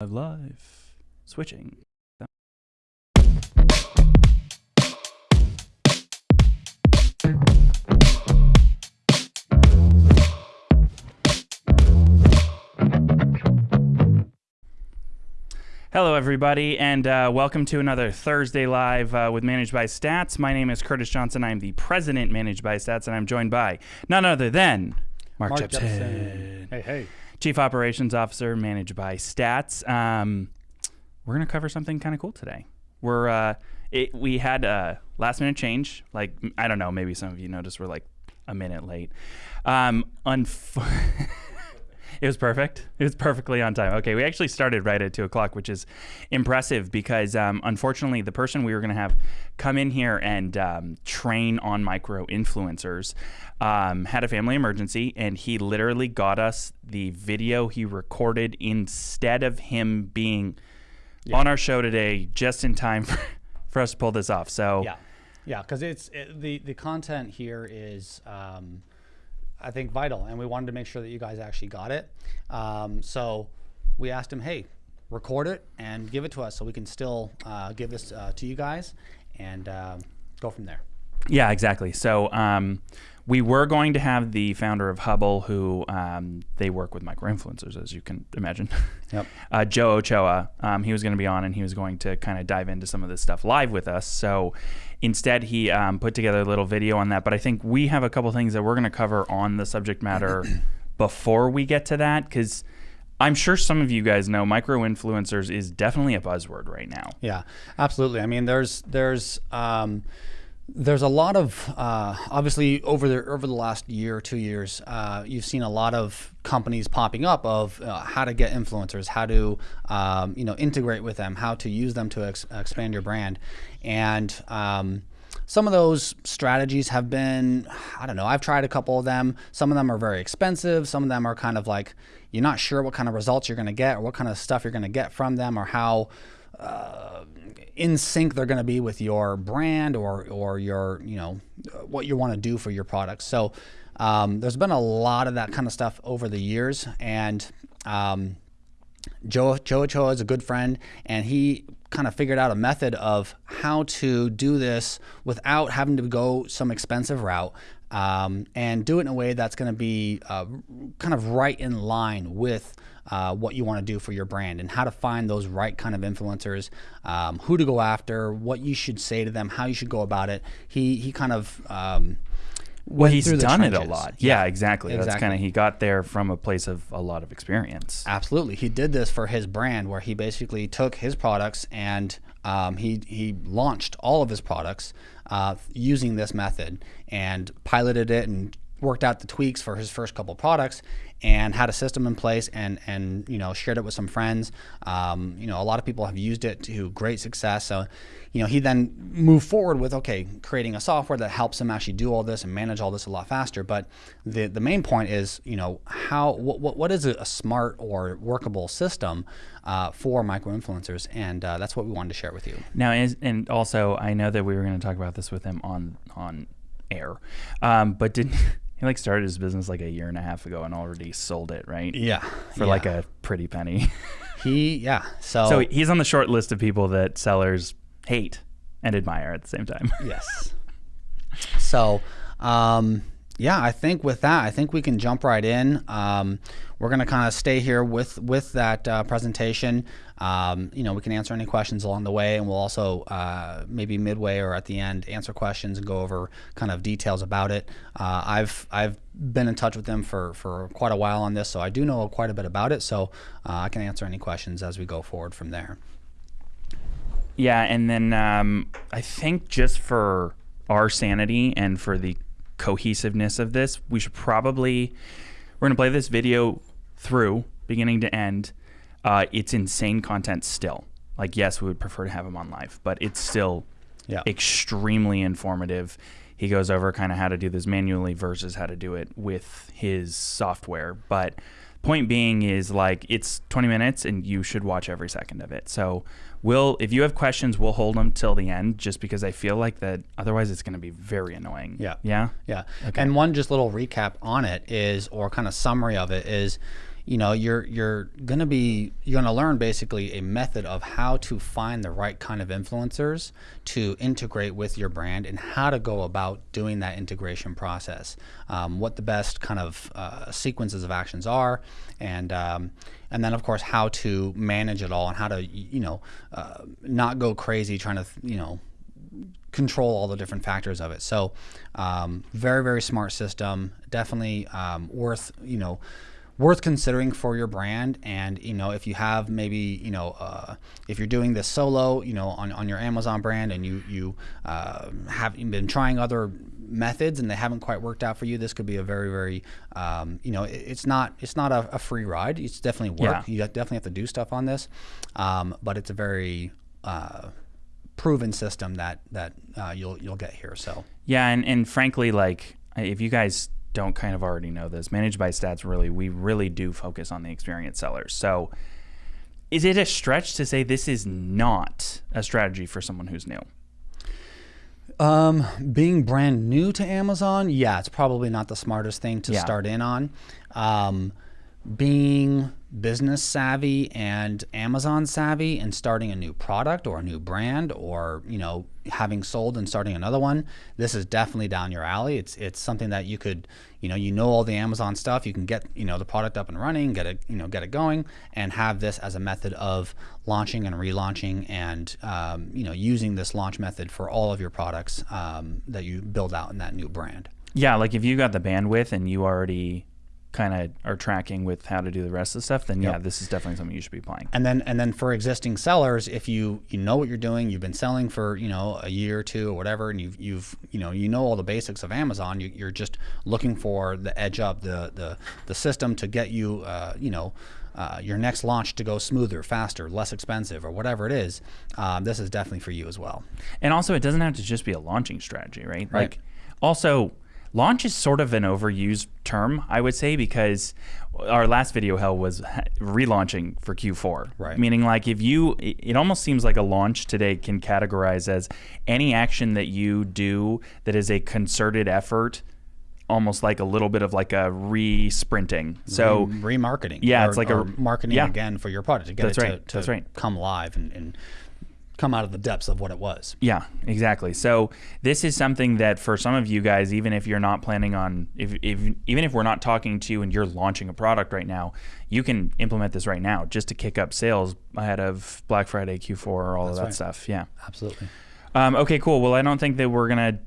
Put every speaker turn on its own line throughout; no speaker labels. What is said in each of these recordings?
Live, live. Switching. Hello, everybody, and uh, welcome to another Thursday Live uh, with Managed by Stats. My name is Curtis Johnson. I'm the president, Managed by Stats, and I'm joined by none other than Mark,
Mark
Jepson,
Jepson. Hey, hey.
Chief Operations Officer, Managed by Stats. Um, we're going to cover something kind of cool today. We're uh, it, we had a last minute change. Like I don't know, maybe some of you noticed we're like a minute late. Um, unf- It was perfect. It was perfectly on time. Okay, we actually started right at two o'clock, which is impressive because um, unfortunately, the person we were going to have come in here and um, train on micro influencers um, had a family emergency, and he literally got us the video he recorded instead of him being on our show today, just in time for, for us to pull this off. So
Yeah, yeah, because it's it, the the content here is, um, I think, vital, and we wanted to make sure that you guys actually got it. Um, so we asked him, hey, record it and give it to us, so we can still uh, give this uh, to you guys and um, go from there.
Yeah, exactly. So um, we were going to have the founder of Hubble, who um, they work with micro influencers, as you can imagine.
Yep.
Uh, Joe Ochoa. Um, he was going to be on, and he was going to kind of dive into some of this stuff live with us. So instead, he um, put together a little video on that. But I think we have a couple things that we're going to cover on the subject matter before we get to that, because. I'm sure some of you guys know micro influencers is definitely a buzzword right now.
Yeah, absolutely. I mean, there's there's um, there's a lot of uh, obviously over the over the last year or two years, uh, you've seen a lot of companies popping up of uh, how to get influencers, how to um, you know integrate with them, how to use them to ex- expand your brand, and um, some of those strategies have been I don't know. I've tried a couple of them. Some of them are very expensive. Some of them are kind of like you're not sure what kind of results you're going to get or what kind of stuff you're going to get from them or how uh, in sync they're going to be with your brand or or your you know what you want to do for your products. So um, there's been a lot of that kind of stuff over the years, and um, Joe Joe Ochoa is a good friend, and he kind of figured out a method of how to do this without having to go some expensive route. Um, and do it in a way that's going to be uh, kind of right in line with uh, what you want to do for your brand and how to find those right kind of influencers, um, who to go after, what you should say to them, how you should go about it. He he kind of um,
Well, he's done it a lot. Yeah, exactly. That's kind of he got there from a place of a lot of experience.
Absolutely, he did this for his brand, where he basically took his products and um, he he launched all of his products uh, using this method and piloted it and worked out the tweaks for his first couple products and had a system in place and and you know shared it with some friends. Um, you know, a lot of people have used it to great success. So, you know, he then moved forward with okay, creating a software that helps him actually do all this and manage all this a lot faster. But the the main point is, you know, how what what, what is a, smart or workable system uh, for micro influencers, and uh, that's what we wanted to share with you.
Now, is, and also, I know that we were going to talk about this with him on on air, um, but did he like started his business like a year and a half ago and already sold it, right?
Yeah,
For like a pretty penny.
he yeah. So,
so he's on the short list of people that sellers hate and admire at the same time.
Yes. So, um, yeah, I think with that, I think we can jump right in. Um, we're going to kind of stay here with with that uh, presentation. Um, you know, we can answer any questions along the way, and we'll also uh, maybe midway or at the end answer questions and go over kind of details about it. Uh, I've I've been in touch with them for for quite a while on this, so I do know quite a bit about it. So uh, I can answer any questions as we go forward from there.
Yeah, and then um, I think just for our sanity and for the cohesiveness of this, we should probably we're gonna play this video through beginning to end. Uh, it's insane content still. Like, yes, we would prefer to have him on live, but it's still
Yeah.
extremely informative. He goes over kind of how to do this manually versus how to do it with his software. But point being is like it's 20 minutes and you should watch every second of it. So we'll if you have questions, we'll hold them till the end just because I feel like that otherwise it's going to be very annoying.
Yeah.
Yeah.
Yeah. okay. And one just little recap on it is, or kind of summary of it is, you know you're you're going to be you're to learn basically a method of how to find the right kind of influencers to integrate with your brand and how to go about doing that integration process um, what the best kind of uh, sequences of actions are and um, and then of course how to manage it all and how to you know uh, not go crazy trying to you know control all the different factors of it. So, um, very very smart system. Definitely um, worth you know worth considering for your brand. And you know if you have maybe you know uh, if you're doing this solo, you know on, on your Amazon brand, and you you uh, have been trying other methods and they haven't quite worked out for you, this could be a very, very, um, you know, it, it's not it's not a, a, free ride. It's definitely work. Yeah. You definitely have to do stuff on this, um, but it's a very uh, proven system that that uh, you'll you'll get here. So
yeah, and and frankly, like if you guys don't kind of already know this, managed by Stats really we really do focus on the experienced sellers. So is it a stretch to say this is not a strategy for someone who's new?
Um, being brand new to Amazon, yeah, it's probably not the smartest thing to yeah. start in on. Um, being business savvy and Amazon savvy and starting a new product or a new brand or you know having sold and starting another one this is definitely down your alley. It's it's something that you could you know you know all the Amazon stuff. You can get you know the product up and running get it you know get it going and have this as a method of launching and relaunching and um, you know using this launch method for all of your products um, that you build out in that new brand.
Yeah like if you got the bandwidth and you already kind of are tracking with how to do the rest of the stuff, then yeah, this is definitely something you should be playing.
And then and then for existing sellers, if you you know what you're doing, you've been selling for you know a year or two or whatever, and you've you've you know you know all the basics of Amazon, you, are just looking for the edge up, the the the system to get you uh, you know. Uh, your next launch to go smoother, faster, less expensive, or whatever it is, um, this is definitely for you as well.
And also, it doesn't have to just be a launching strategy, right? right. Like, also, launch is sort of an overused term, I would say, because our last video hell was relaunching for Q4.
Right.
Meaning, like, if you, it almost seems like a launch today can categorize as any action that you do that is a concerted effort almost like a little bit of like a re-sprinting. So
remarketing.
Yeah, or, it's like a
marketing yeah. again for your product to get
That's
it
right.
to, to
That's right.
come live and, and come out of the depths of what it was.
Yeah, exactly. So this is something that for some of you guys, even if you're not planning on, if, if even if we're not talking to you and you're launching a product right now, you can implement this right now just to kick up sales ahead of Black Friday, Q4, all That's of that right. stuff. Yeah,
absolutely.
Um, okay, cool. Well, I don't think that we're gonna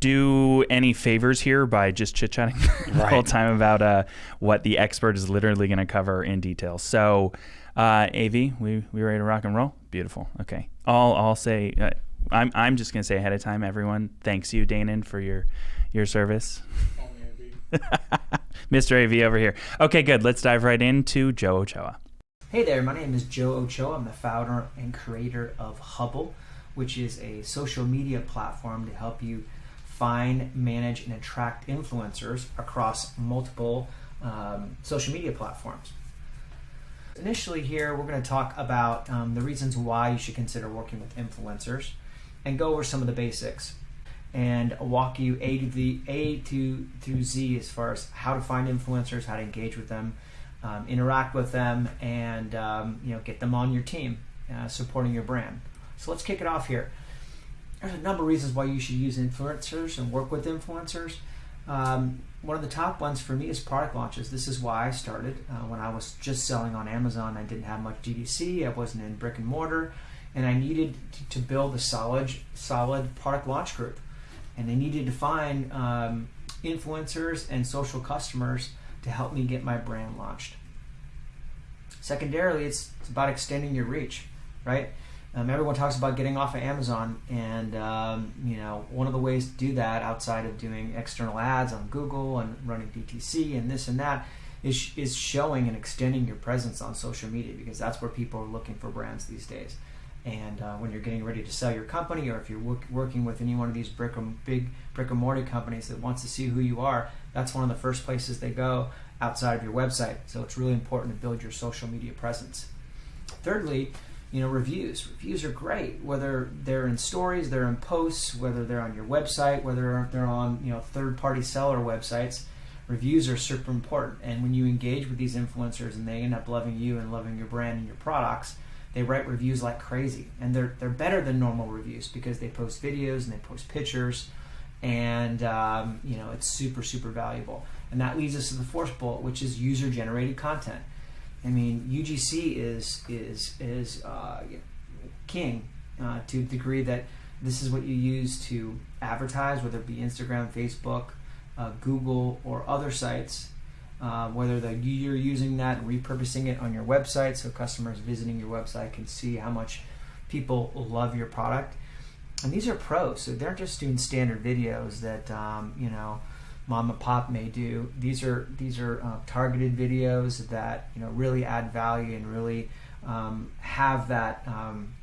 do any favors here by just chit chatting the whole time about uh, what the expert is literally going to cover in detail. So, uh, AV, we we ready to rock and roll? Beautiful. Okay. I'll I'll say uh, I'm I'm just gonna say ahead of time, everyone. Thanks you, Danon, for your your service. Mr. AV over here. Okay, good. Let's dive right into Joe Ochoa.
Hey there, my name is Joe Ochoa. I'm the founder and creator of Hubble, which is a social media platform to help you find, manage, and attract influencers across multiple um, social media platforms. Initially, here we're going to talk about um, the reasons why you should consider working with influencers and go over some of the basics and walk you A to the A to through Z as far as how to find influencers, how to engage with them, um, interact with them, and um, you know get them on your team, uh, supporting your brand. So let's kick it off here. There's a number of reasons why you should use influencers and work with influencers. Um, one of the top ones for me is product launches. This is why I started. Uh, when I was just selling on Amazon, I didn't have much DTC. I wasn't in brick and mortar, and I needed to build a solid, solid product launch group. And they needed to find um, influencers and social customers to help me get my brand launched. Secondarily, it's, it's about extending your reach, right? Um, everyone talks about getting off of Amazon, and um, you know one of the ways to do that, outside of doing external ads on Google and running DTC and this and that, is is showing and extending your presence on social media because that's where people are looking for brands these days. And uh, when you're getting ready to sell your company, or if you're work, working with any one of these brick big brick and mortar companies that wants to see who you are, that's one of the first places they go outside of your website. So it's really important to build your social media presence. Thirdly, you know reviews reviews are great whether they're in stories they're in posts whether they're on your website whether they're on you know third party seller websites reviews are super important. And when you engage with these influencers and they end up loving you and loving your brand and your products, they write reviews like crazy. And they're, they're better than normal reviews because they post videos and they post pictures. And, um, you know, it's super, super valuable. And that leads us to the fourth bullet, which is user generated content. I mean, UGC is, is, is uh, king uh, to the degree that this is what you use to advertise, whether it be Instagram, Facebook, uh, Google, or other sites. Uh, whether the, you're using that and repurposing it on your website so customers visiting your website can see how much people love your product. And these are pros, so they're just doing standard videos that um, you know mom and pop may do. These are these are uh, targeted videos that you know really add value and really um, have that um,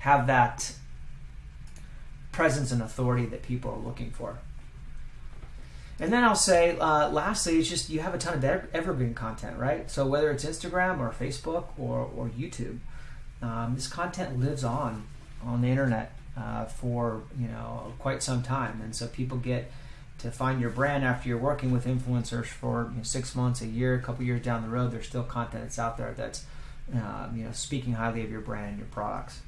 have that presence and authority that people are looking for. And then I'll say, uh, lastly, it's just you have a ton of evergreen content, right? So whether it's Instagram or Facebook or, or YouTube, um, this content lives on on the internet uh, for you know quite some time, and so people get to find your brand after you're working with influencers for you know, six months, a year, a couple years down the road. There's still content that's out there that's uh, you know speaking highly of your brand and your products.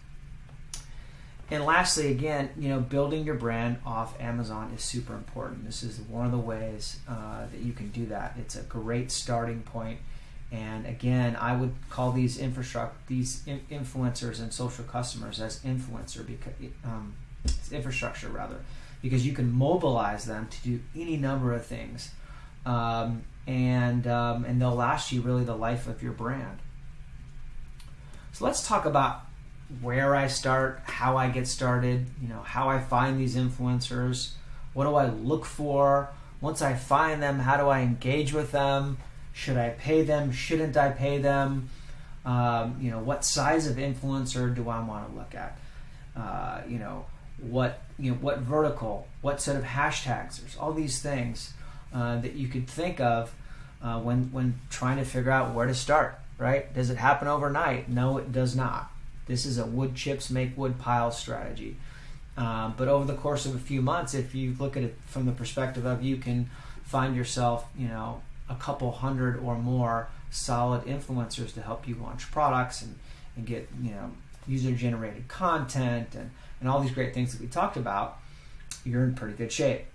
And lastly, again, you know, building your brand off Amazon is super important. This is one of the ways uh, that you can do that. It's a great starting point. And again, I would call these infrastructure, these in- influencers and social customers as influencer because um, infrastructure rather, because you can mobilize them to do any number of things, um, and um, and they'll last you really the life of your brand. So let's talk about where I start, how I get started, you know, how I find these influencers, what do I look for? Once I find them, how do I engage with them? Should I pay them? Shouldn't I pay them? Um, you know, what size of influencer do I want to look at? Uh, you know, what you know, what vertical, what set of hashtags? There's all these things uh, that you could think of uh, when when trying to figure out where to start. Right? Does it happen overnight? No, it does not. This is a wood chips make wood pile strategy. Um, but over the course of a few months, if you look at it from the perspective of you can find yourself, you know, a couple hundred or more solid influencers to help you launch products and, and get, you know, user generated content and, and all these great things that we talked about, you're in pretty good shape.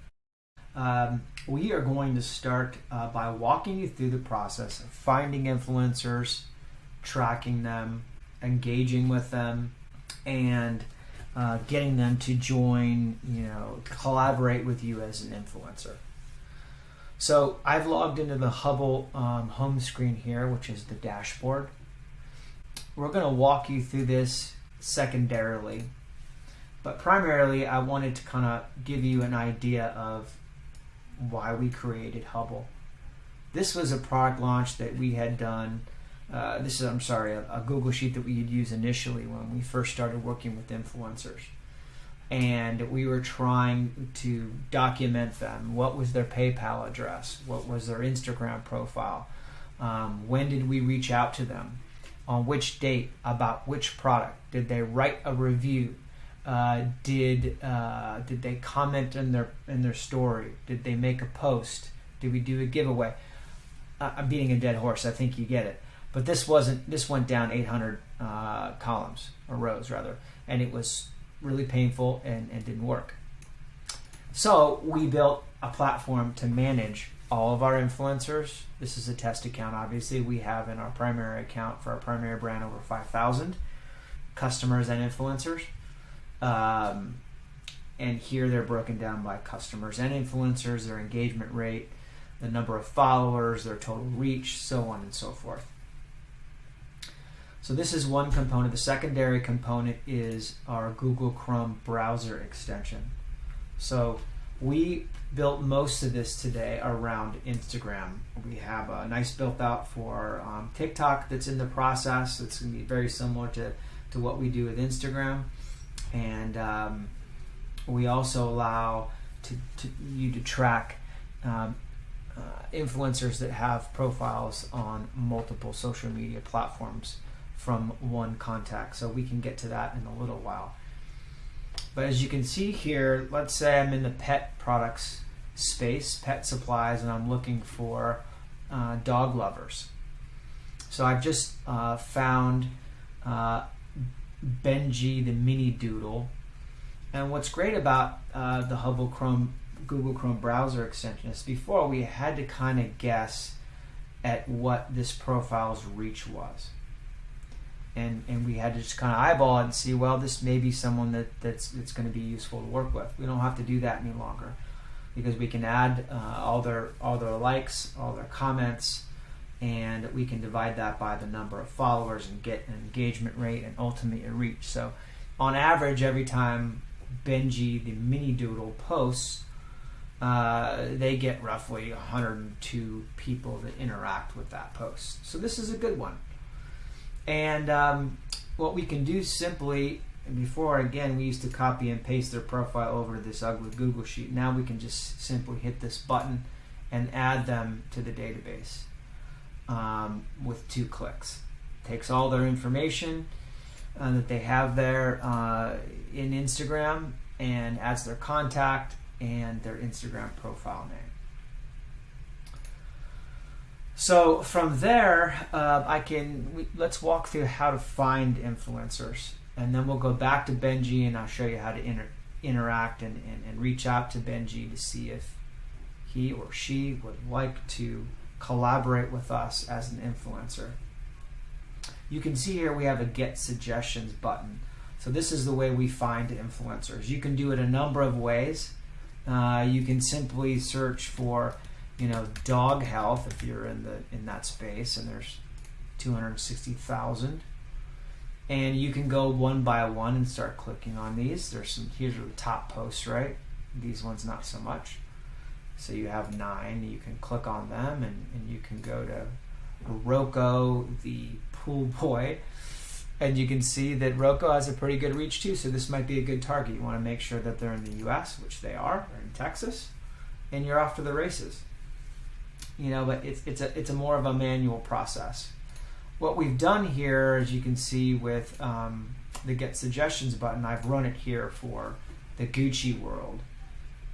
Um, we are going to start uh, by walking you through the process of finding influencers, tracking them, engaging with them, and uh, getting them to join, you know, collaborate with you as an influencer. So I've logged into the Hubble um, home screen here, which is the dashboard. We're going to walk you through this secondarily, but primarily I wanted to kind of give you an idea of why we created Hubble. This was a product launch that we had done uh, this is, I'm sorry, a, a, Google Sheet that we had used initially when we first started working with influencers. And we were trying to document them. What was their PayPal address? What was their Instagram profile? Um, when did we reach out to them? On which date? About which product? Did they write a review? Uh, did uh, did they comment in their in their story? Did they make a post? Did we do a giveaway? Uh, I'm beating a dead horse. I think you get it. But this wasn't. This went down 800 uh, columns or rows rather, and it was really painful and, and didn't work. So we built a platform to manage all of our influencers. This is a test account. Obviously, we have in our primary account for our primary brand over 5,000 customers and influencers. Um, and here they're broken down by customers and influencers, their engagement rate, the number of followers, their total reach, so on and so forth. So this is one component. The secondary component is our Google Chrome browser extension. So we built most of this today around Instagram. We have a nice built out for um, TikTok that's in the process. It's going to be very similar to, to what we do with Instagram. And um, we also allow to, to you to track um, uh, influencers that have profiles on multiple social media platforms from one contact. So we can get to that in a little while. But as you can see here, let's say I'm in the pet products space, pet supplies, and I'm looking for uh, dog lovers. So I've just uh, found uh, Benji the Mini Doodle. And what's great about uh, the Hubble Chrome Google Chrome browser extension is before we had to kind of guess at what this profile's reach was. And, and we had to just kind of eyeball it and see, well, this may be someone that, that's, that's going to be useful to work with. We don't have to do that any longer because we can add uh, all their all their likes, all their comments, and we can divide that by the number of followers and get an engagement rate and ultimately a reach. So, on average, every time Benji the mini doodle posts, uh, they get roughly 102 people that interact with that post. So this is a good one. And um, what we can do simply before again we used to copy and paste their profile over to this ugly Google sheet. Now we can just simply hit this button and add them to the database um, with two clicks. Takes all their information uh, that they have there uh, in Instagram and adds their contact and their Instagram profile name. So from there, uh, I can we, let's walk through how to find influencers and then we'll go back to Benji and I'll show you how to inter- interact and, and, and reach out to Benji to see if he or she would like to collaborate with us as an influencer. You can see here we have a get suggestions button. So this is the way we find influencers. You can do it a number of ways. Uh, you can simply search for, you know, dog health if you're in the in that space, and there's 260,000 and you can go one by one and start clicking on these. There's some here's the top posts, right? These ones not so much. So you have nine. You can click on them, and, and you can go to Rocco the pool boy, and you can see that Rocco has a pretty good reach too. So this might be a good target. You want to make sure that they're in the U.S., which they are, or in Texas, and you're off to the races. You know, but it's it's a it's a more of a manual process what we've done here, as you can see with um, the Get Suggestions button, I've run it here for the Gucci world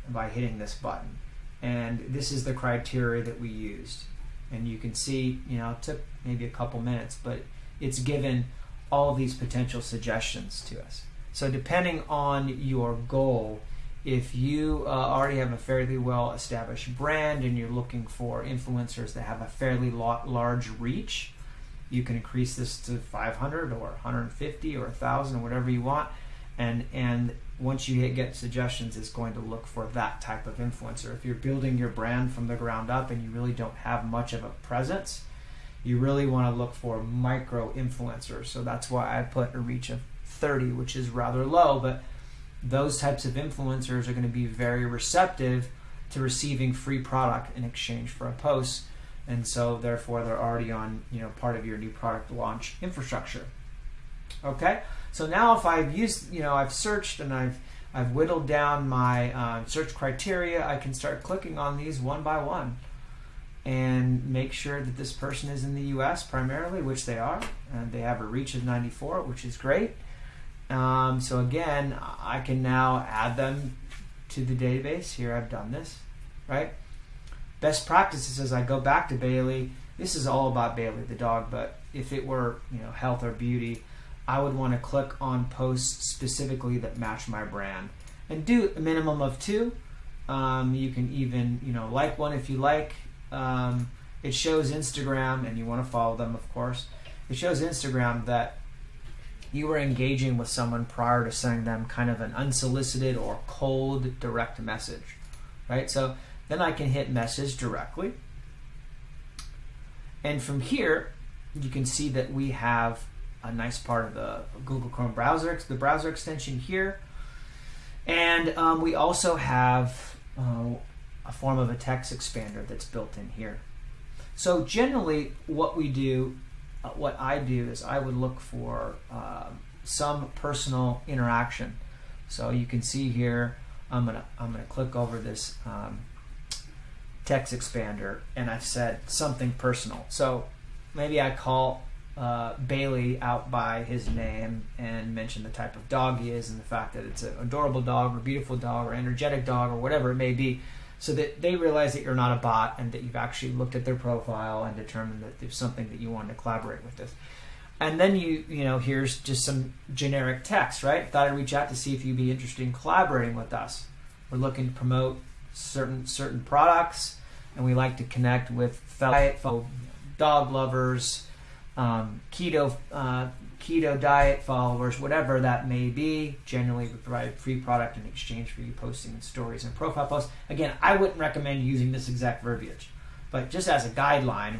by hitting this button. And this is the criteria that we used. And you can see, you know, it took maybe a couple minutes, but it's given all these potential suggestions to us. So depending on your goal, if you uh, already have a fairly well established brand and you're looking for influencers that have a fairly large reach, you can increase this to 500 or 150 or 1000 or whatever you want and and once you hit get suggestions is going to look for that type of influencer. If you're building your brand from the ground up and you really don't have much of a presence you really want to look for micro influencers. So that's why i put a reach of 30 which is rather low but those types of influencers are going to be very receptive to receiving free product in exchange for a post. And so therefore they're already on you know part of your new product launch infrastructure okay? So now if i've used you know i've searched and i've i've whittled down my uh, search criteria i can start clicking on these one by one and make sure that this person is in the us primarily which they are and they have a reach of 94 which is great. Um, so again i can now add them to the database. Here i've done this right? Best practices as I go back to Bailey. This is all about Bailey the dog, but if it were you know health or beauty, I would want to click on posts specifically that match my brand and do a minimum of two. Um, you can even you know like one if you like. Um, it shows Instagram, and you want to follow them, of course. It shows Instagram that you were engaging with someone prior to sending them kind of an unsolicited or cold direct message, right? So then I can hit message directly. And from here, you can see that we have a nice part of the Google Chrome browser, the browser extension here. And um, we also have uh, a form of a text expander that's built in here. So generally, what we do, uh, what I do is I would look for uh, some personal interaction. So you can see here, I'm gonna I'm gonna click over this um, text expander and I've said something personal. So maybe I call uh, Bailey out by his name and mention the type of dog he is and the fact that it's an adorable dog or beautiful dog or energetic dog or whatever it may be. so that they realize that you're not a bot and that you've actually looked at their profile and determined that there's something that you want to collaborate with this. And then you, you know, here's just some generic text, right? Thought I'd reach out to see if you'd be interested in collaborating with us. We're looking to promote certain certain products, and we like to connect with fellow dog lovers, um, keto uh, keto diet followers, whatever that may be. Generally, we provide free product in exchange for you posting in stories and profile posts. Again, I wouldn't recommend using this exact verbiage, but just as a guideline,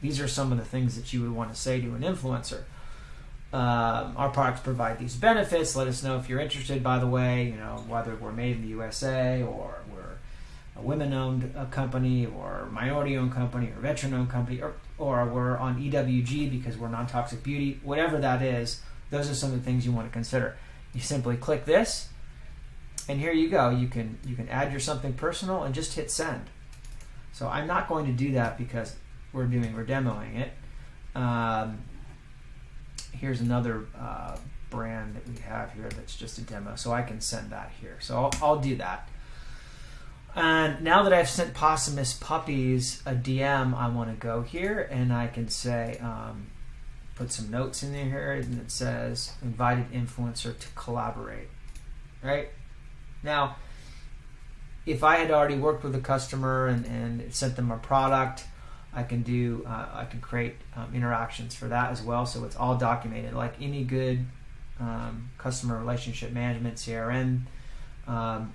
these are some of the things that you would want to say to an influencer. Um, our products provide these benefits. Let us know if you're interested. By the way, you know whether we're made in the USA or we're a women-owned uh, company or minority-owned company or veteran-owned company or or we're on EWG because we're non-toxic beauty. Whatever that is, those are some of the things you want to consider. You simply click this, and here you go. You can you can add your something personal and just hit send. So I'm not going to do that because we're doing we're demoing it. Um, here's another uh, brand that we have here that's just a demo, so I can send that here. So I'll, I'll do that. And now that I've sent Possumus Puppies a DM, I want to go here and I can say, um, put some notes in there here, and it says invited influencer to collaborate. Right now, if I had already worked with a customer and, and sent them a product, I can do uh, I can create um, interactions for that as well. So it's all documented, like any good um, customer relationship management CRM um,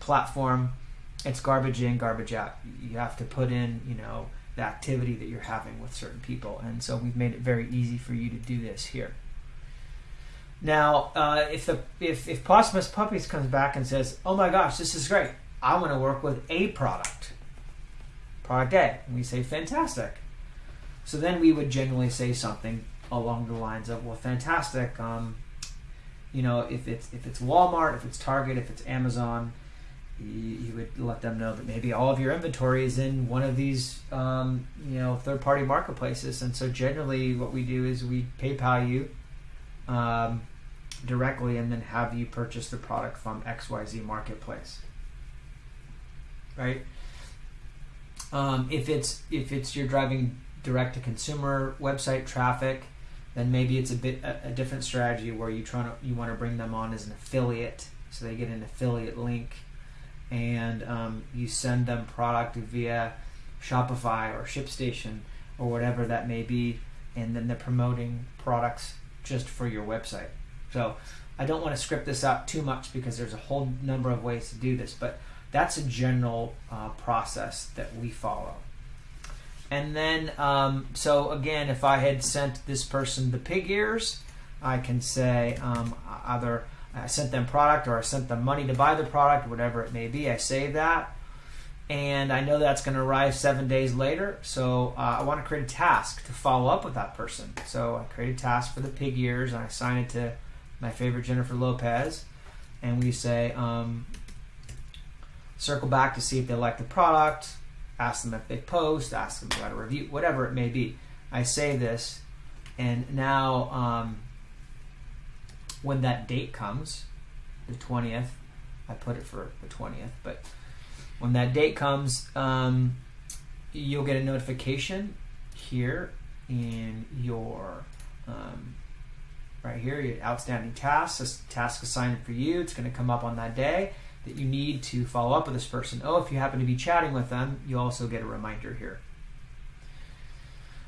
platform. It's garbage in, garbage out. You have to put in, you know, the activity that you're having with certain people, and so we've made it very easy for you to do this here. Now, uh, if the if if Possumus Puppies comes back and says, "Oh my gosh, this is great! I want to work with a product," product A. And we say, fantastic. So then we would generally say something along the lines of, well, fantastic. Um, you know, if it's if it's Walmart, if it's Target, if it's Amazon, you, you would let them know that maybe all of your inventory is in one of these, um, you know, third-party marketplaces. And so generally, what we do is we PayPal you um, directly, and then have you purchase the product from XYZ Marketplace. Right um, if it's if it's you're driving direct to consumer website traffic, then maybe it's a bit a, a different strategy where you try to you want to bring them on as an affiliate, so they get an affiliate link, and um, you send them product via Shopify or ShipStation or whatever that may be, and then they're promoting products just for your website. So I don't want to script this out too much because there's a whole number of ways to do this, but that's a general uh, process that we follow. And then, um, so again, if I had sent this person the pig ears, I can say um, either I sent them product or I sent them money to buy the product, whatever it may be. I save that. And I know that's going to arrive seven days later. So uh, I want to create a task to follow up with that person. So I create a task for the pig ears and I assign it to my favorite Jennifer Lopez. And we say, um, circle back to see if they like the product, ask them if they post, ask them about a review, whatever it may be. I say this, and now um, when that date comes, the 20th, I put it for the 20th, but when that date comes, um, you'll get a notification here in your um, right here, your outstanding tasks, this task assigned for you. It's going to come up on that day that you need to follow up with this person. Oh, if you happen to be chatting with them, you also get a reminder here.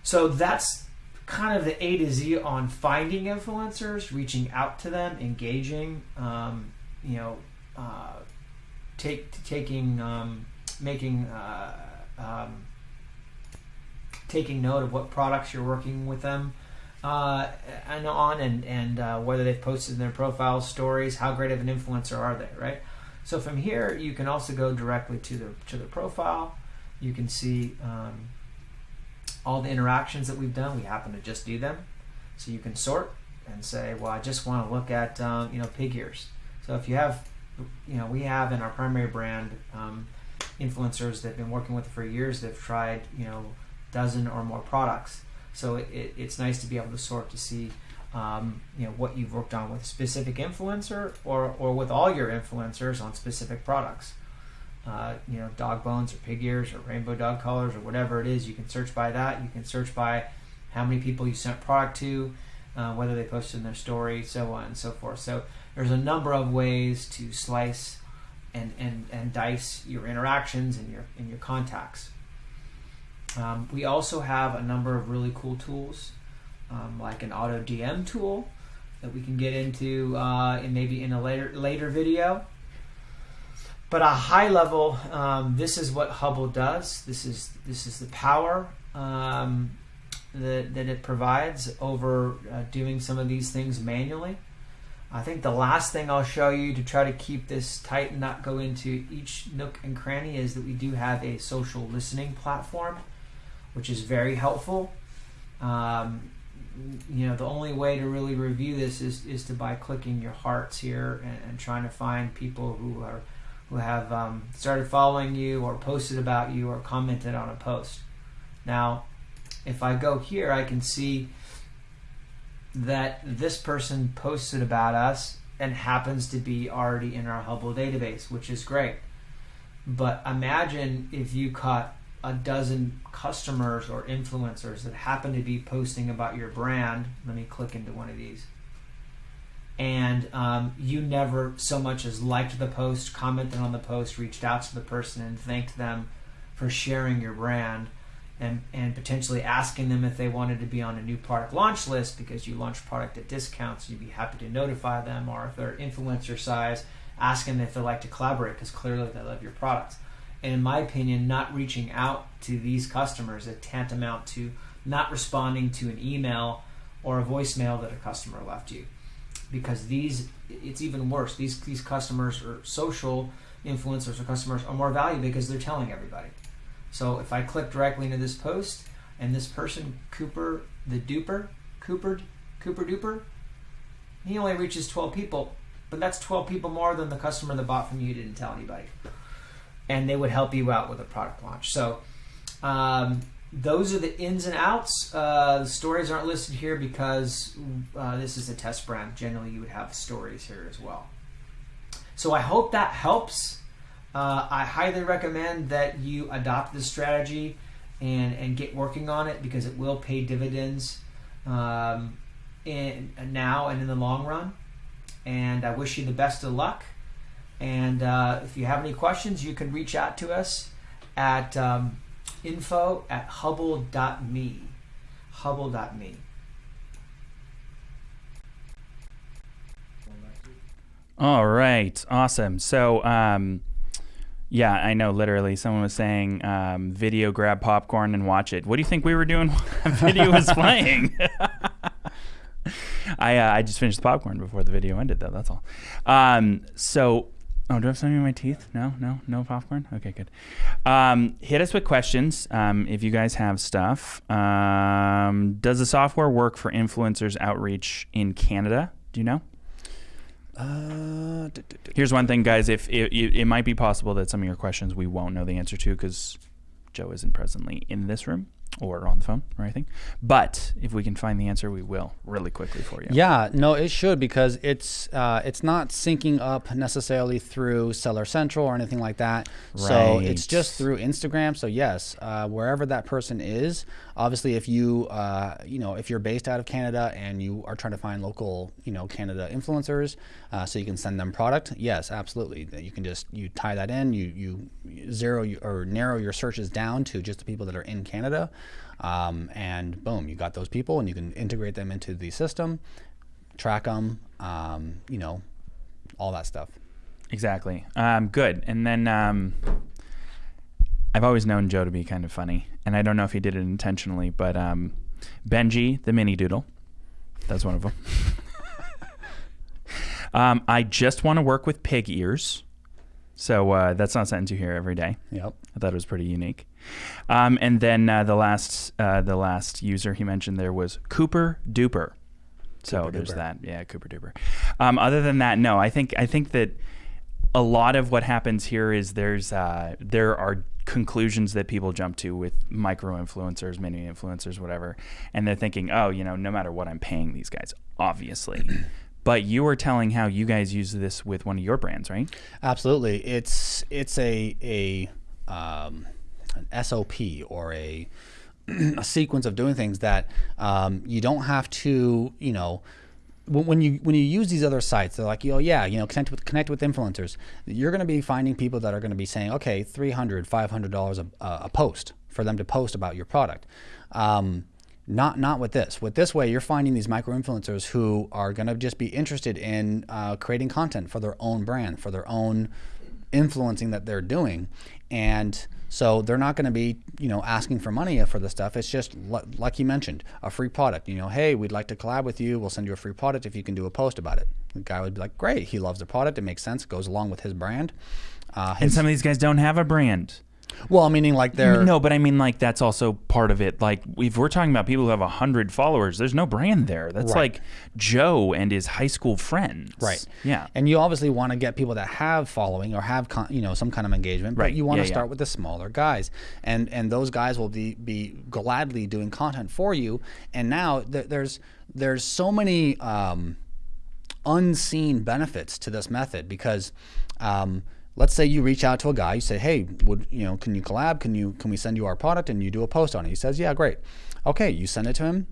So that's kind of the A to Z on finding influencers, reaching out to them, engaging, um, you know, uh, take taking, um, making, uh, um, taking note of what products you're working with them. Uh, and on and and uh, whether they've posted in their profile stories, how great of an influencer are they, right? So from here, you can also go directly to the to the profile. You can see um, all the interactions that we've done. We happen to just do them, so you can sort and say, well, I just want to look at um, you know pig ears. So if you have, you know, we have in our primary brand um, influencers that've been working with for years. They've tried you know dozen or more products. So it, it, it's nice to be able to sort to see um, you know what you've worked on with a specific influencer or, or with all your influencers on specific products uh, you know, dog bones or pig ears or rainbow dog collars or whatever it is. You can search by that. You can search by how many people you sent product to, uh, whether they posted in their story, so on and so forth. So there's a number of ways to slice and, and, and dice your interactions and your and your contacts. Um, we also have a number of really cool tools, um, like an auto DM tool that we can get into uh, in maybe in a later later video. But a high level, um, this is what Hubble does. This is this is the power um, that, that it provides over uh, doing some of these things manually. I think the last thing I'll show you to try to keep this tight and not go into each nook and cranny is that we do have a social listening platform, which is very helpful. Um, you know, the only way to really review this is, is to by clicking your hearts here and, and trying to find people who are who have um, started following you or posted about you or commented on a post. Now, if I go here, I can see that this person posted about us and happens to be already in our Hubble database, which is great. But imagine if you caught a dozen customers or influencers that happen to be posting about your brand. Let me click into one of these. And um, you never so much as liked the post, commented on the post, reached out to the person, and thanked them for sharing your brand and, and potentially asking them if they wanted to be on a new product launch list because you launch product at discounts, you'd be happy to notify them, or if they're influencer size, ask them if they'd like to collaborate because clearly they love your products. And in my opinion, not reaching out to these customers is tantamount to not responding to an email or a voicemail that a customer left you. Because these, it's even worse. These these customers or social influencers or customers are more valuable because they're telling everybody. So if I click directly into this post and this person, Cooper the duper, Cooper, Cooper duper, he only reaches 12 people, but that's 12 people more than the customer that bought from you didn't tell anybody. And they would help you out with a product launch. So um, those are the ins and outs. Uh, the stories aren't listed here because uh, this is a test brand. Generally, you would have stories here as well. So I hope that helps. Uh, I highly recommend that you adopt this strategy and, and get working on it because it will pay dividends um, in, now and in the long run. And I wish you the best of luck. And uh, if you have any questions, you can reach out to us at um, info at hubble.me. Hubble.me.
All right, awesome. So, um, yeah, I know. Literally, someone was saying, um, "Video, grab popcorn and watch it." What do you think we were doing while the video was playing? I uh, I just finished the popcorn before the video ended, though. That's all. Um, so, oh, do I have something in my teeth? No, no, no popcorn. Okay, good. Um, hit us with questions um, if you guys have stuff. Um, does the software work for influencers outreach in Canada? Do you know?
Uh,
Here's one thing, guys. If it, it, it might be possible that some of your questions we won't know the answer to because Joe isn't presently in this room or on the phone or anything. But if we can find the answer, we will really quickly for you.
Yeah, no, it should because it's uh, it's not syncing up necessarily through Seller Central or anything like that. Right. So it's just through Instagram. So yes, uh, wherever that person is, obviously, if you uh, you know if you're based out of Canada and you are trying to find local you know Canada influencers, uh, so you can send them product. Yes, absolutely. You can just you tie that in. You you zero or narrow your searches down to just the people that are in Canada. Um, and boom, you got those people, and you can integrate them into the system, track them, um, you know, all that stuff.
Exactly. Um, good. And then um, I've always known Joe to be kind of funny, and I don't know if he did it intentionally, but um, Benji, the mini doodle, that's one of them. um, I just want to work with pig ears. So uh, that's not sentence you hear every day.
Yep.
I thought it was pretty unique. Um, and then uh, the last uh, the last user he mentioned there was Cooper Duper. So
Cooper
there's
Duper.
that. Yeah, Cooper Duper. Um, other than that, no. I think I think that a lot of what happens here is there's uh, there are conclusions that people jump to with micro influencers, mini influencers, whatever, and they're thinking, oh, you know, no matter what I'm paying these guys, obviously. But you were telling how you guys use this with one of your brands, right?
Absolutely, it's it's a a um, an SOP or a a sequence of doing things that um, you don't have to, you know, when, you when you use these other sites, they're like, oh yeah, you know, connect with connect with influencers. You're going to be finding people that are going to be saying, okay, 300 500 dollars a, a post for them to post about your product. Um, not not with this. With this way, you're finding these micro influencers who are going to just be interested in uh, creating content for their own brand, for their own influencing that they're doing, and so they're not going to be, you know, asking for money for the stuff. It's just like you mentioned, a free product. You know, hey, we'd like to collab with you. We'll send you a free product if you can do a post about it. The guy would be like, great. He loves the product. It makes sense. It goes along with his brand.
Uh, and some of these guys don't have a brand.
Well, meaning like they're
no, but I mean like that's also part of it. Like if we're talking about people who have a hundred followers, there's no brand there. That's right. like Joe and his high school friends.
Right.
Yeah.
And you obviously want to get people that have following or have con- you know some kind of engagement, but
right.
you want
yeah,
to start
yeah.
with the smaller guys, and and those guys will be be gladly doing content for you. And now th- there's there's so many um, unseen benefits to this method because. Um, let's say you reach out to a guy, you say, "Hey, would you know? Can you collab? Can you can we send you our product?" And you do a post on it. He says, "Yeah, great." Okay, you send it to him.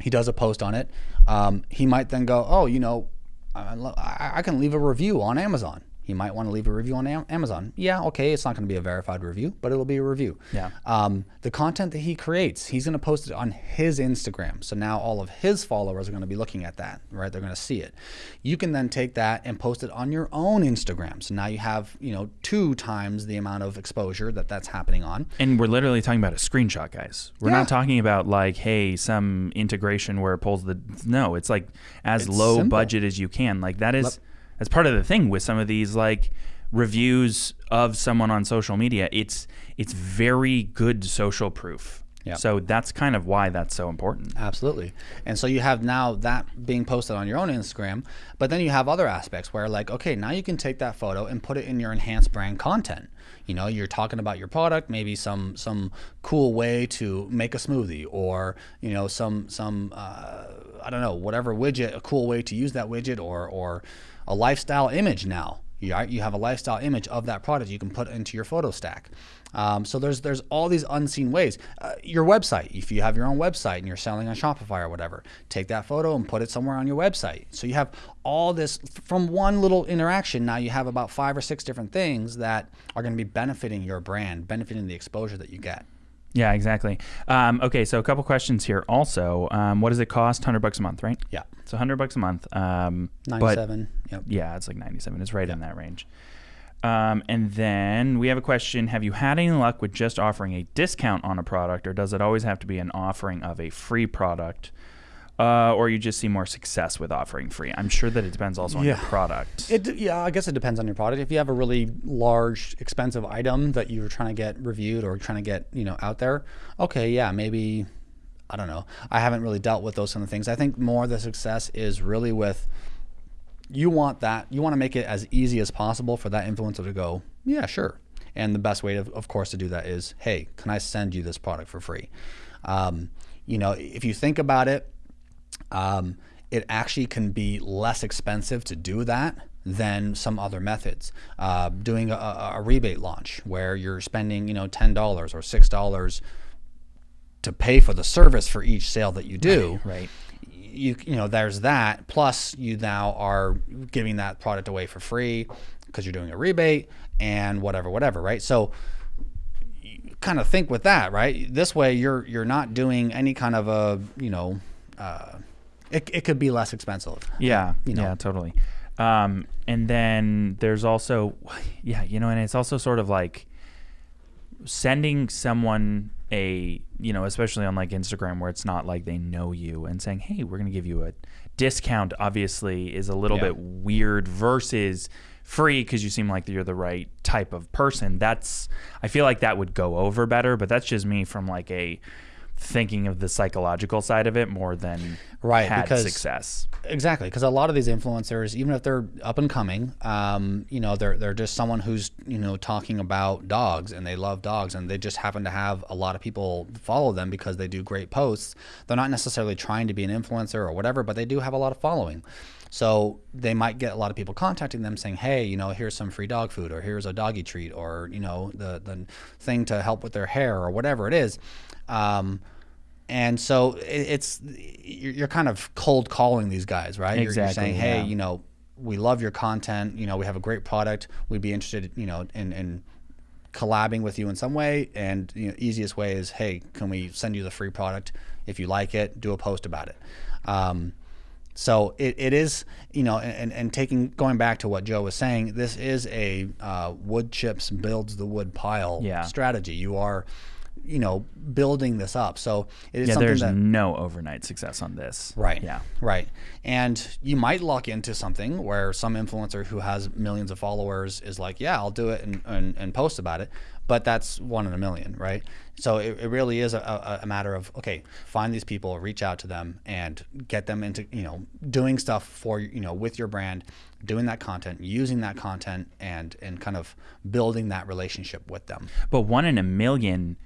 He does a post on it. Um, he might then go, "Oh, you know, I, I can leave a review on Amazon." He might want to leave a review on Amazon. Yeah, okay, it's not going to be a verified review, but it'll be a review.
Yeah.
Um, the content that he creates, he's going to post it on his Instagram. So now all of his followers are going to be looking at that, right? They're going to see it. You can then take that and post it on your own Instagram. So now you have, you know, two times the amount of exposure that that's happening on.
And we're literally talking about a screenshot, guys. We're
Yeah.
not talking about like, hey, some integration where it pulls the. No, it's like as
It's
low
simple.
budget as you can. Like that is that's part of the thing with some of these like reviews of someone on social media. It's it's very good social proof.
Yeah.
So that's kind of why that's so important.
Absolutely. And so you have now that being posted on your own Instagram, but then you have other aspects where like, okay, now you can take that photo and put it in your enhanced brand content. You know, you're talking about your product, maybe some some cool way to make a smoothie or, you know, some some uh, I don't know, whatever widget, a cool way to use that widget or or a lifestyle image now. You, you have a lifestyle image of that product you can put into your photo stack. Um, so there's there's all these unseen ways. Uh, your website, if you have your own website and you're selling on Shopify or whatever, take that photo and put it somewhere on your website. So you have all this from one little interaction. Now you have about five or six different things that are going to be benefiting your brand, benefiting the exposure that you get.
Yeah, exactly. Um, okay, so a couple questions here. Also, um, what does it cost? Hundred bucks a month, right?
Yeah,
So hundred bucks a month. Um, but
97. Yep.
yeah, it's like ninety-seven. It's right in that range. Um, and then we have a question: Have you had any luck with just offering a discount on a product, or does it always have to be an offering of a free product? Uh, or you just see more success with offering free. I'm sure that it depends also on your product.
It, yeah, I guess it depends on your product. If you have a really large, expensive item that you're trying to get reviewed or trying to get you know out there, okay, yeah, maybe I don't know. I haven't really dealt with those kind of things. I think more the success is really with you want that you want to make it as easy as possible for that influencer to go, yeah, sure. And the best way, to, of course, to do that is, hey, can I send you this product for free? Um, you know, if you think about it, um, it actually can be less expensive to do that than some other methods. Uh, doing a, a rebate launch where you're spending, you know, ten dollars or six dollars to pay for the service for each sale that you do.
right.
You you know, there's that. Plus, you now are giving that product away for free because you're doing a rebate and whatever, whatever, right? So kind of think with that, right? This way, you're you're not doing any kind of a you know, uh, it it could be less expensive.
Yeah,
you know.
yeah, totally. Um, and then there's also, yeah, you know, and it's also sort of like sending someone a, you know, especially on like Instagram where it's not like they know you and saying, hey, we're going to give you a discount, obviously, is a little
Yeah.
bit weird versus free because you seem like you're the right type of person. That's, I feel like that would go over better, but that's just me from like a, thinking of the psychological side of it more than
Right,
had
because-
success.
Exactly, because a lot of these influencers, even if they're up and coming, um, you know, they're they're just someone who's you know talking about dogs and they love dogs and they just happen to have a lot of people follow them because they do great posts. They're not necessarily trying to be an influencer or whatever, but they do have a lot of following. So they might get a lot of people contacting them saying, "Hey, you know, here's some free dog food, or here's a doggy treat, or you know, the the thing to help with their hair, or whatever it is." Um, and so it, it's you're, kind of cold calling these guys, right? You're- You're, saying, "Hey,
yeah.
you know, we love your content. You know, we have a great product. We'd be interested, you know, in in collabing with you in some way and you know, easiest way is hey can we send you the free product if you like it do a post about it um, so it, it is you know and, and taking going back to what joe was saying this is a uh, wood chips builds the wood pile
Yeah.
strategy you are you know building this up so it is
Yeah,
something
there's
that
no overnight success on this.
Right.
Yeah.
Right. And you might luck into something where some influencer who has millions of followers is like, yeah, I'll do it and, and, and post about it. But that's one in a million, right? So it, it really is a, a, matter of, okay, find these people, reach out to them and get them into, you know, doing stuff for, you know, with your brand, doing that content, using that content and, and kind of building that relationship with them.
But one in a million,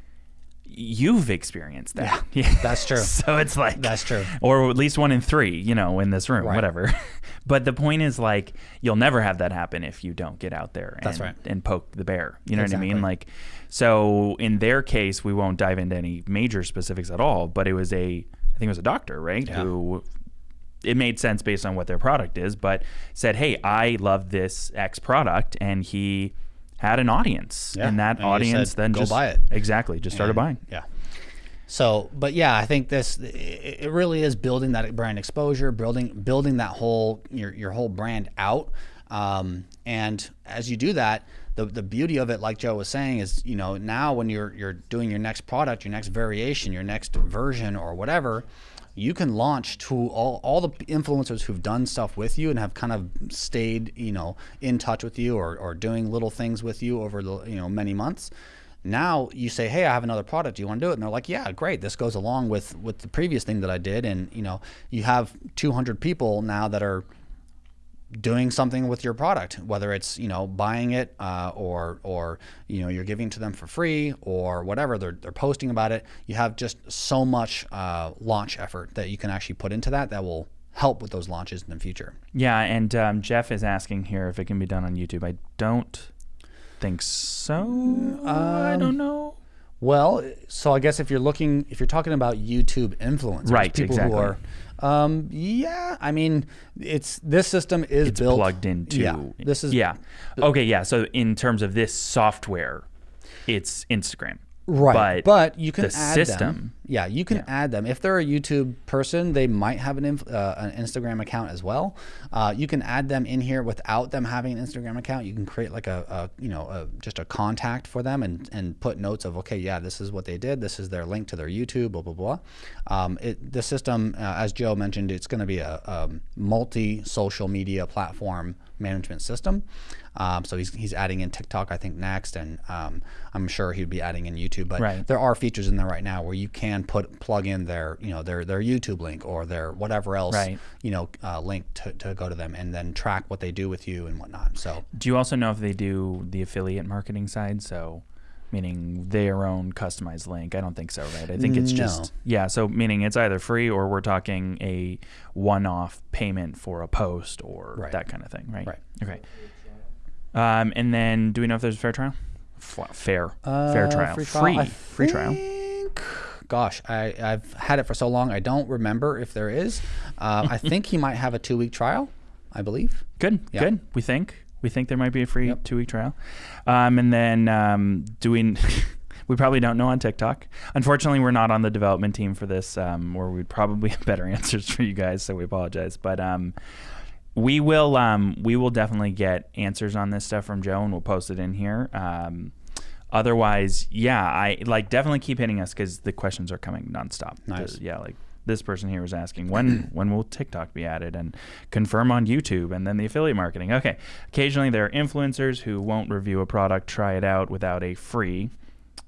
you've experienced that. Yeah,
that's true.
so it's like
That's true.
or at least one in three, you know, in this room,
Right.
whatever. but the point is, like, you'll never have that happen if you don't get out there and,
That's right.
and poke the bear. You know what I mean? Like, so in their case, we won't dive into any major specifics at all. But it was a, I think it was a doctor, right,
Yeah.
who. It made sense based on what their product is, but said, "Hey, I love this X product," and he had an audience,
Yeah.
and that
And
audience
said,
then
"Go
just
buy it."
exactly just started
And-
buying.
Yeah. So, but yeah, I think this it it really is building that brand exposure, building building that whole your your whole brand out. Um, and as you do that, the the beauty of it, like Joe was saying, is you know now when you're you're doing your next product, your next variation, your next version, or whatever. You can launch to all, all the influencers who've done stuff with you and have kind of stayed, you know, in touch with you or, or doing little things with you over the, you know, many months. Now you say, "Hey, I have another product. Do you want to do it?" And they're like, "Yeah, great. This goes along with with the previous thing that I did." And you know, you have 200 people now that are doing something with your product, whether it's you know buying it uh, or or you know you're giving to them for free or whatever. They're they're posting about it. You have just so much uh, launch effort that you can actually put into that that will help with those launches in the future.
Yeah, and um, Jeff is asking here if it can be done on YouTube. I don't think so. I
Um,
don't know.
Well, so I guess if you're looking, if you're talking about YouTube influencers,
Right,
people
exactly.
who are, um, yeah, I mean, it's this system is
It's
built
plugged into.
Yeah, this is
yeah. Okay, yeah. So in terms of this software, it's Instagram.
Right,
But,
but, you can
the
add
system.
them. Yeah, you can add them if they're a YouTube person. They might have an inf- uh, an Instagram account as well. Uh, you can add them in here without them having an Instagram account. You can create like a, a you know a, just a contact for them and and put notes of okay, yeah, this is what they did. This is their link to their YouTube. Blah blah blah. Um, it, the system, uh, as Joe mentioned, it's going to be a, um multi social media platform management system. Um, so he's, he's adding in TikTok, I think, next, and um, I'm sure he'd be adding in YouTube. But
Right.
there are features in there right now where you can put plug in their you know their their YouTube link or their whatever else
Right.
you know uh, link to, to go to them and then track what they do with you and whatnot. So
Do you also know if they do the affiliate marketing side? So, meaning their own customized link? I don't think so, right? I think it's
No.
just yeah. So meaning it's either free or we're talking a one-off payment for a post or
Right.
that kind of thing, right?
Right.
Okay. Um, and then do we know if there's a fair trial? F- fair, fair
Uh,
trial,
free
free,
trial. I
free trial.
think- Gosh, I, I've had it for so long, I don't remember if there is. Uh, I think he might have a two week trial, I believe.
Good,
Yeah.
good. We think we think there might be a free
Yep.
two week trial, um, and then um, doing. we probably don't know on TikTok. Unfortunately, we're not on the development team for this, um, or we'd probably have better answers for you guys. So we apologize, but um, we will um, we will definitely get answers on this stuff from Joe, and we'll post it in here. Um, otherwise, yeah, I like definitely keep hitting us because the questions are coming nonstop.
Nice.
The- yeah, like this person here was asking when when will TikTok be added and confirm on YouTube and then the affiliate marketing. Okay, occasionally there are influencers who won't review a product, try it out without a free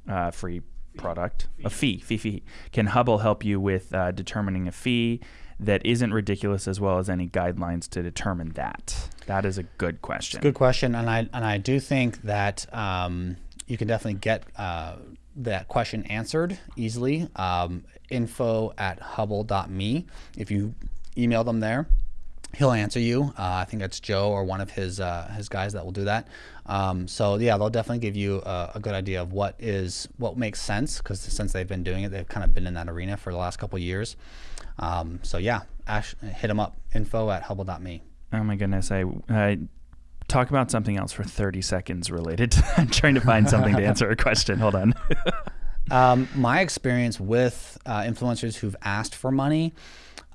uh, free product, a fee, fee, fee. Can Hubble help you with uh, determining a fee that isn't ridiculous, as well as any guidelines to determine that? That is a good question.
Good question, and I and I do think that um, you can definitely get uh, that question answered easily. Um, info at hubble.me. If you email them there, he'll answer you. Uh, I think that's Joe or one of his uh, his guys that will do that. Um, so yeah, they'll definitely give you a, a, good idea of what is what makes sense because since they've been doing it, they've kind of been in that arena for the last couple years. Um, so yeah, Ash, hit them up. Info at hubble.me.
Oh my goodness, I. I talk about something else for 30 seconds related to I'm trying to find something to answer a question. Hold on.
um, my experience with uh, influencers who've asked for money,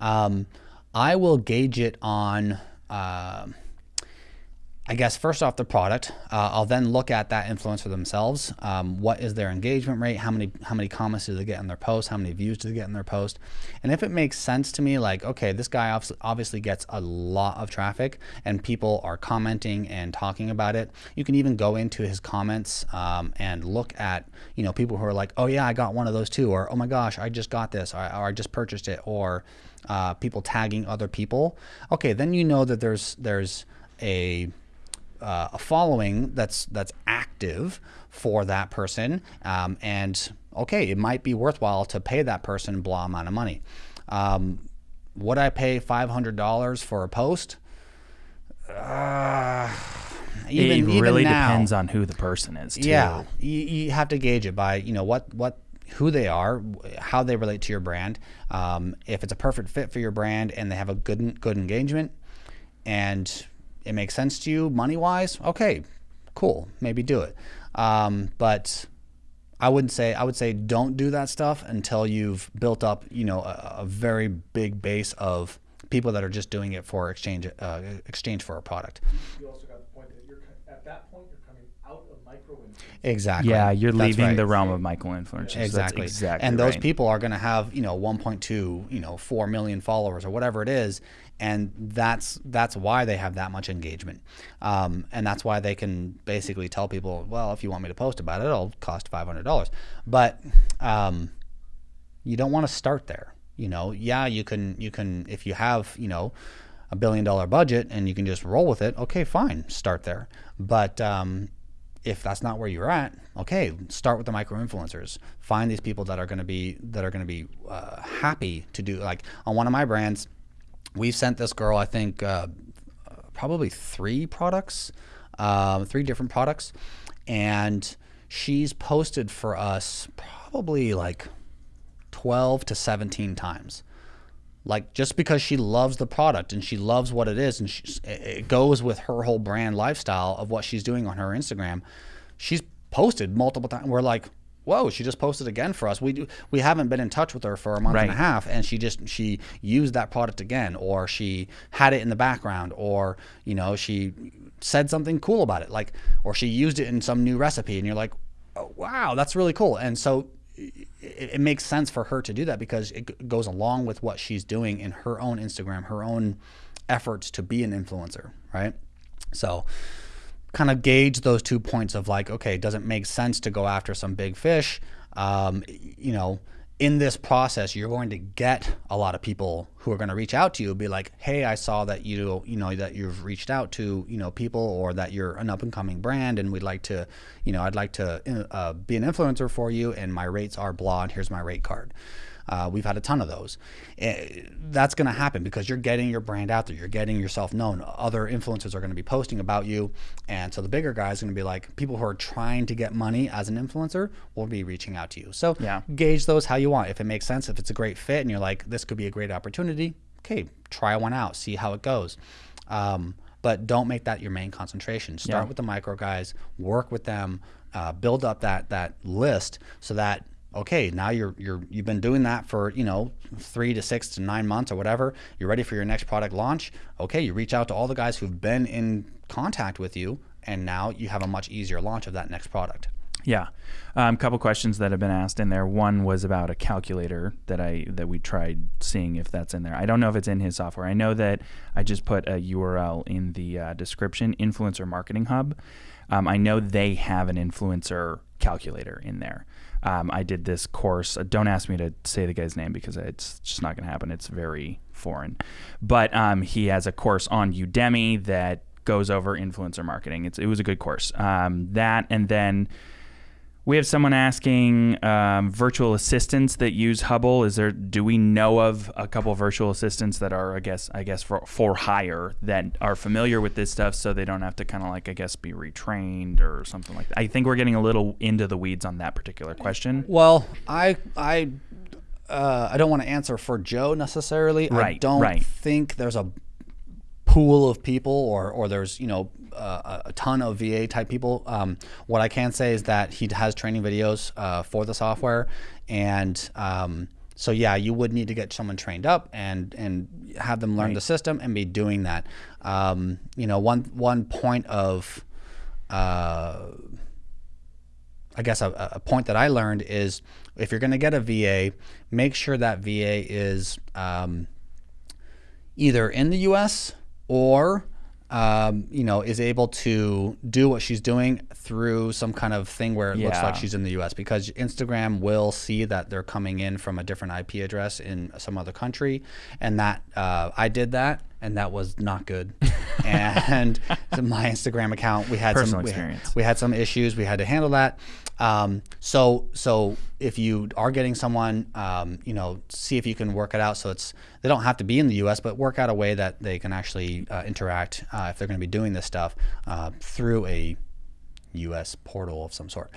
um, I will gauge it on. Uh, I guess first off the product, uh, I'll then look at that influencer themselves. Um, what is their engagement rate? How many how many comments do they get in their post? How many views do they get in their post? And if it makes sense to me, like okay, this guy obviously gets a lot of traffic and people are commenting and talking about it. You can even go into his comments um, and look at you know people who are like, oh yeah, I got one of those too, or oh my gosh, I just got this, or, or I just purchased it, or uh, people tagging other people. Okay, then you know that there's there's a uh, a following that's that's active for that person, um, and okay, it might be worthwhile to pay that person blah amount of money. Um, would I pay five hundred dollars for a post?
Uh, even, it really now, depends on who the person is. Too.
Yeah, you, you have to gauge it by you know what what who they are, how they relate to your brand. Um, if it's a perfect fit for your brand and they have a good good engagement, and it makes sense to you money wise, okay, cool, maybe do it. Um, but I wouldn't say I would say don't do that stuff until you've built up you know a, a very big base of people that are just doing it for exchange uh, exchange for a product. You also got the point that you're at that point you're coming out of micro influence. Exactly.
Yeah, you're That's leaving right. the realm of micro influencers.
Exactly. exactly. And those right. people are going to have you know 1.2 you know 4 million followers or whatever it is, and that's that's why they have that much engagement, um, and that's why they can basically tell people, well, if you want me to post about it, it'll cost five hundred dollars. But um, you don't want to start there. You know, yeah, you can you can if you have you know a billion dollar budget and you can just roll with it. Okay, fine, start there. But um, if that's not where you're at, okay, start with the micro influencers. Find these people that are going to be that are going to be uh, happy to do. Like on one of my brands, we've sent this girl, I think, uh, probably three products, uh, three different products, and she's posted for us probably like 12 to 17 times. Like just because she loves the product and she loves what it is and it goes with her whole brand lifestyle of what she's doing on her Instagram, she's posted multiple times. We're like, whoa, she just posted again for us. We do, we haven't been in touch with her for a month right. and a half, and she just she used that product again, or she had it in the background, or you know she said something cool about it, like or she used it in some new recipe, and you're like, oh, wow, that's really cool. And so it, it makes sense for her to do that because it goes along with what she's doing in her own Instagram, her own efforts to be an influencer, right? So kind of gauge those two points of like, okay, does it make sense to go after some big fish? Um, you know, in this process, you're going to get a lot of people who are going to reach out to you, be like, "Hey, I saw that you, you know, that you've reached out to, you know, people, or that you're an up and coming brand, and we'd like to, you know, I'd like to uh, be an influencer for you, and my rates are blah, and here's my rate card." Uh, we've had a ton of those. Eh, that's going to happen because you're getting your brand out there. You're getting yourself known. Other influencers are going to be posting about you. And so the bigger guys are going to be like people who are trying to get money as an influencer will be reaching out to you. So yeah. gauge those how you want. If it makes sense, if it's a great fit and you're like, this could be a great opportunity, okay, try one out, see how it goes. Um, but don't make that your main concentration. Start yeah. with the micro guys, work with them, uh, build up that that list so that okay, now you're you're you've been doing that for you know three to six to nine months or whatever. You're ready for your next product launch. Okay, you reach out to all the guys who've been in contact with you, and now you have a much easier launch of that next product.
Yeah, a um, couple questions that have been asked in there. One was about a calculator that I that we tried seeing if that's in there. I don't know if it's in his software. I know that I just put a URL in the uh, description. Influencer Marketing Hub. Um, I know they have an influencer calculator in there. Um, I did this course. Uh, don't ask me to say the guy's name because it's just not going to happen. It's very foreign. But um, he has a course on Udemy that goes over influencer marketing. It's, it was a good course. Um, that and then We have someone asking um, virtual assistants that use Hubble. Is there? Do we know of a couple virtual assistants that are, I guess, I guess for for hire that are familiar with this stuff, so they don't have to kind of like, I guess, be retrained or something like that. I think we're getting a little into the weeds on that particular question.
Well, I I uh, I don't want to answer for Joe necessarily. I
Right,
don't
right.
think there's a pool of people or or there's you know uh, a ton of VA type people. Um, what I can say is that he has training videos uh, for the software, and um, so yeah, you would need to get someone trained up and and have them learn the system and be doing that. Um, you know, one one point of uh, I guess a, a point that I learned is if you're going to get a VA, make sure that VA is um, either in the U.S. or um, you know is able to do what she's doing through some kind of thing where it looks like she's in the U.S. because Instagram will see that they're coming in from a different IP address in some other country, and that uh, I did that. And that was not good. and my Instagram account, we had
Personal
some we-
experience.
we had some issues. We had to handle that. Um, so so if you are getting someone, um, you know, see if you can work it out. So it's they don't have to be in the U.S., but work out a way that they can actually uh, interact uh, if they're going to be doing this stuff uh, through a U.S. portal of some sort.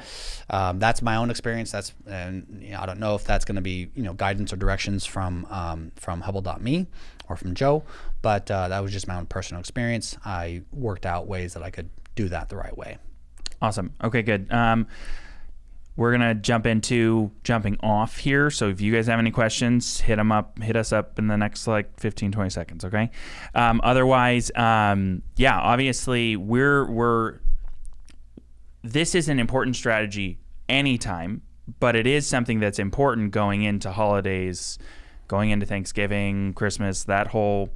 Um, that's my own experience. That's and you know, I don't know if that's going to be you know guidance or directions from um, from Hubble.me or from Joe, but uh, that was just my own personal experience. I worked out ways that I could do that the right way.
Awesome. Okay, good. Um, we're gonna jump into jumping off here. So if you guys have any questions, hit them up. Hit us up in the next like 15, 20 seconds. Okay. Um, otherwise, um, yeah, obviously we're we're. This is an important strategy anytime, but it is something that's important going into holidays, going into Thanksgiving, Christmas, that whole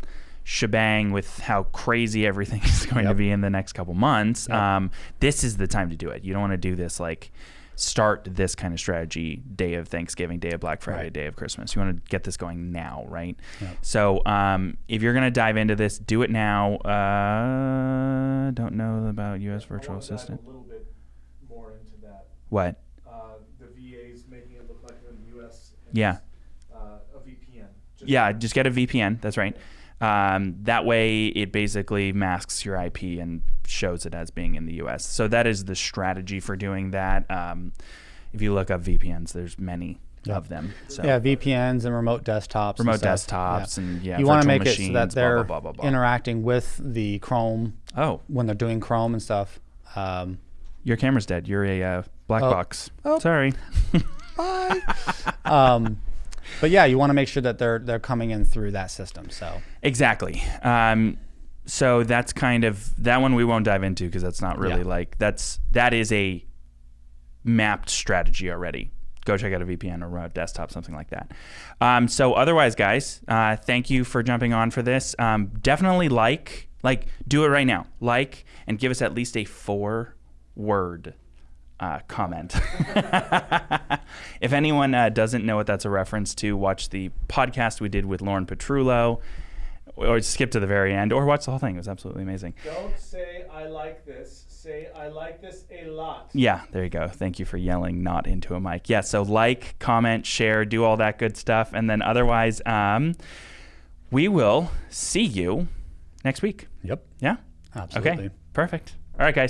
shebang with how crazy everything is going to be in the next couple months. Um, this is the time to do it. You don't want to do this like start this kind of strategy day of Thanksgiving, day of Black Friday,
Right.
day of Christmas. You want to get this going now, right? So um, if you're going to dive into this, do it now. Uh, don't know about U.S. virtual
I wanna dive
assistant.
A little bit more into that.
What?
Uh, the VAs making it look like they're in the U.S. and
Yeah.
Uh, a VPN. Just
Yeah, just get a VPN. That's right. Um, that way, it basically masks your IP and shows it as being in the U.S. So that is the strategy for doing that. Um, if you look up VPNs, there's many
Yeah.
of them. So
Yeah, VPNs and remote desktops. and
remote
stuff.
desktops and yeah,
you want to
virtual
make it so that they're
blah, blah, blah, blah.
interacting with the Chrome
Oh,
when they're doing Chrome and stuff. Um,
your camera's dead. You're a uh, black
Oh.
box.
Oh.
Sorry.
um, but yeah, you want to make sure that they're they're coming in through that system. So
Exactly. Um, so that's kind of that one we won't dive into because that's not really
Yeah.
like that's that is a mapped strategy already. Go check out a VPN or a desktop, something like that. Um, so otherwise, guys, uh, thank you for jumping on for this. Um, definitely like, like, do it right now. Like and give us at least a four word uh, comment. if anyone uh, doesn't know what that's a reference to, watch the podcast we did with Lauren Petrullo, or skip to the very end, or watch the whole thing. It was absolutely amazing.
Don't say I like this. Say I like this a lot.
Yeah, there you go. Thank you for yelling not into a mic. Yeah, so like, comment, share, do all that good stuff. And then otherwise, um, we will see you next week.
yep,
Yeah?
absolutely.
Okay, perfect. All right, guys.